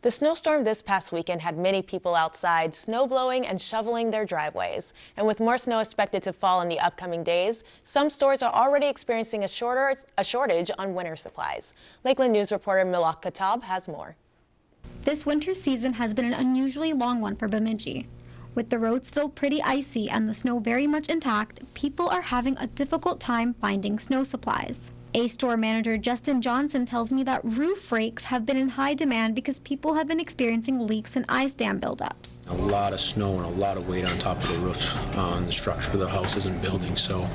The snowstorm this past weekend had many people outside snow blowing and shoveling their driveways. And with more snow expected to fall in the upcoming days, some stores are already experiencing a, shorter, a shortage on winter supplies. Lakeland News reporter Malak Katab has more. This winter season has been an unusually long one for Bemidji. With the roads still pretty icy and the snow very much intact, people are having a difficult time finding snow supplies. A store manager Justin Johnson tells me that roof rakes have been in high demand because people have been experiencing leaks and ice dam buildups. A lot of snow and a lot of weight on top of the roof on the structure of the houses and buildings. So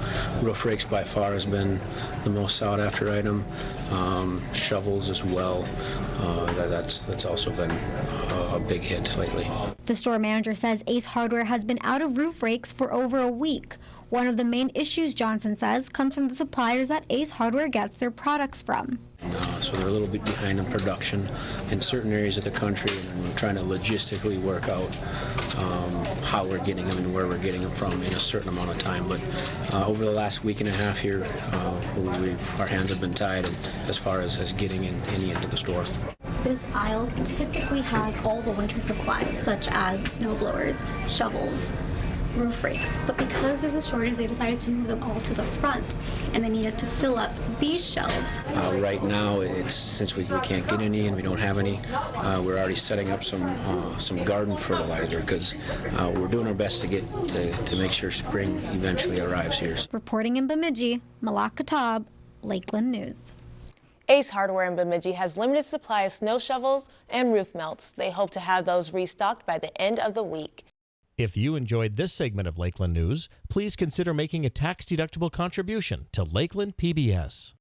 roof rakes by far has been the most sought after item. Um, shovels as well. Uh, that, that's that's also been a, a big hit lately. The store manager says Ace Hardware has been out of roof rakes for over a week. One of the main issues, Johnson says, comes from the suppliers that Ace Hardware gets their products from. Uh, so they're a little bit behind in production in certain areas of the country, and we're trying to logistically work out um, how we're getting them and where we're getting them from in a certain amount of time. But uh, over the last week and a half here, uh, our hands have been tied as far as, as getting in, any into the store. This aisle typically has all the winter supplies, such as snow blowers, shovels, roof rakes. But because there's a shortage, they decided to move them all to the front, and they needed to fill up these shelves. Uh, right now, it's since we, we can't get any and we don't have any, uh, we're already setting up some uh, some garden fertilizer because uh, we're doing our best to get to, to make sure spring eventually arrives here. Reporting in Bemidji, Malak Katab, Lakeland News. Ace Hardware in Bemidji has limited supply of snow shovels and roof melts. They hope to have those restocked by the end of the week. If you enjoyed this segment of Lakeland News, please consider making a tax-deductible contribution to Lakeland PBS.